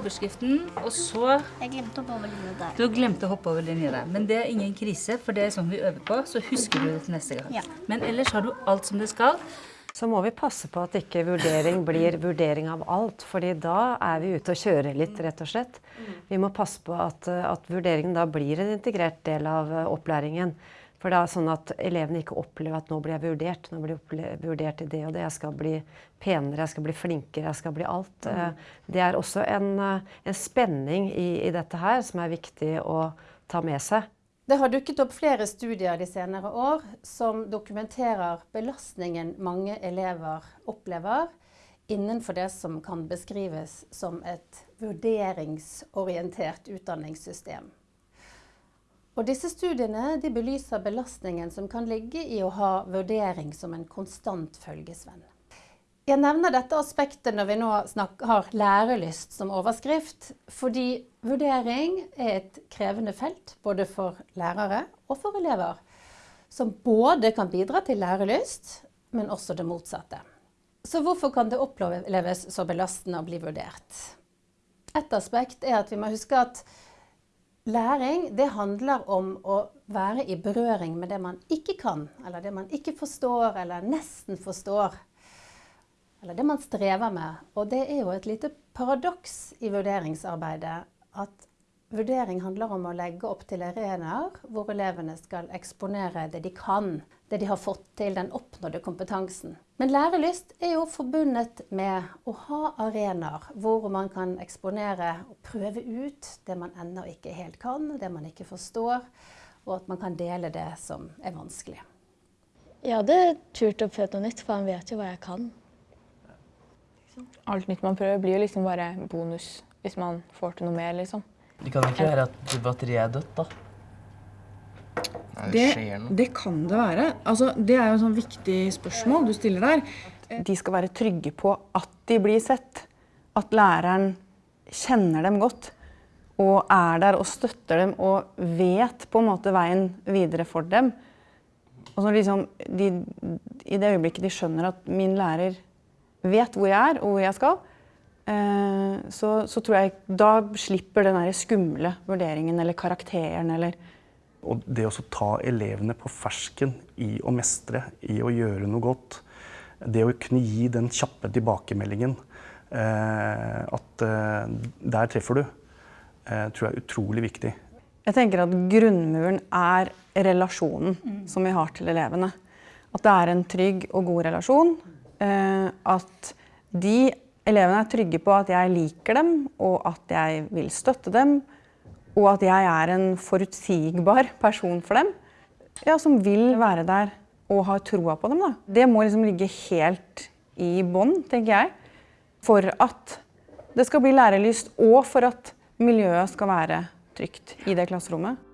overskriften, og så Jeg glemte å hoppe over linja der. Du glemte å hoppe over linja der. Men det er ingen krise, for det er sånn vi øver på. Så husker du det til neste gang. Ja. Men ellers har du alt som det skal. Så må vi passe på at ikke vurdering blir vurdering av alt, fordi da er vi ute og kjører litt, rett og slett. Vi må passe på at, at vurderingen da blir en integrert del av eh, opplæringen. For det er sånn at elevene ikke opplever at nå blir jeg vurdert, nå blir jeg vurdert i det og det, jeg skal bli penere, jeg skal bli flinkere, jeg skal bli alt. Mm. Det er også en, eh, en spenning i, i dette her som er viktig å ta med seg. Det har dukket opp flere studier de senere år som dokumenterer belastningen mange elever opplever innenfor det som kan beskrives som et vurderingsorientert utdanningssystem. Og disse studiene belyser belastningen som kan ligge i å ha vurdering som en konstant følgesvenn. Jeg nevner dette aspektet når vi nå har lærelyst som overskrift, fordi vurdering er et krevende felt både for lærere og for elever, som både kan bidra til lærelyst, men også det motsatte. Så hvorfor kan det oppleves så belastende å bli vurdert? Et aspekt er at vi må huske at læring det handler om å være i berøring med det man ikke kan, eller det man ikke forstår, eller nesten forstår. Eller det man strever med. Og det er jo et lite paradoks i vurderingsarbeidet at vurdering handler om å legge opp til arenaer hvor elevene skal eksponere det de kan, det de har fått til, den oppnådde kompetansen. Men lærelyst er jo forbundet med å ha arenaer hvor man kan eksponere og prøve ut det man ennå ikke helt kan, det man ikke forstår, og at man kan dele det som er vanskelig. Jeg hadde turt å prøve noe nytt, for han vet jo hva jeg kan. Alt nytt man prøver, blir jo liksom bare bonus hvis man får til noe mer, liksom. Det kan ikke være at batteriet er dødt, da. Det, det kan det være. Altså, det er jo et sånn viktig spørsmål du stiller der. De skal være trygge på at de blir sett. At læreren kjenner dem godt og er der og støtter dem og vet på en måte veien videre for dem. Og så liksom, de, I det øyeblikket de skjønner at min lærer vet hvor jeg er og hvor jeg skal, eh, så, så tror jeg da slipper den skumle vurderingen eller karakteren eller Og det å ta elevene på fersken i å mestre, i å gjøre noe godt, det å kunne gi den kjappe tilbakemeldingen eh, at eh, der treffer du, eh, tror jeg er utrolig viktig. Jeg tenker at grunnmuren er relasjonen som vi har til elevene. At det er en trygg og god relasjon. Eh, at de elevene er trygge på at jeg liker dem, og at jeg vil støtte dem. Og at jeg er en forutsigbar person for dem. Ja, som vil være der og har troa på dem. Da. Det må liksom ligge helt i bånn, tenker jeg. For at det skal bli lærelyst, og for at miljøet skal være trygt i det klasserommet.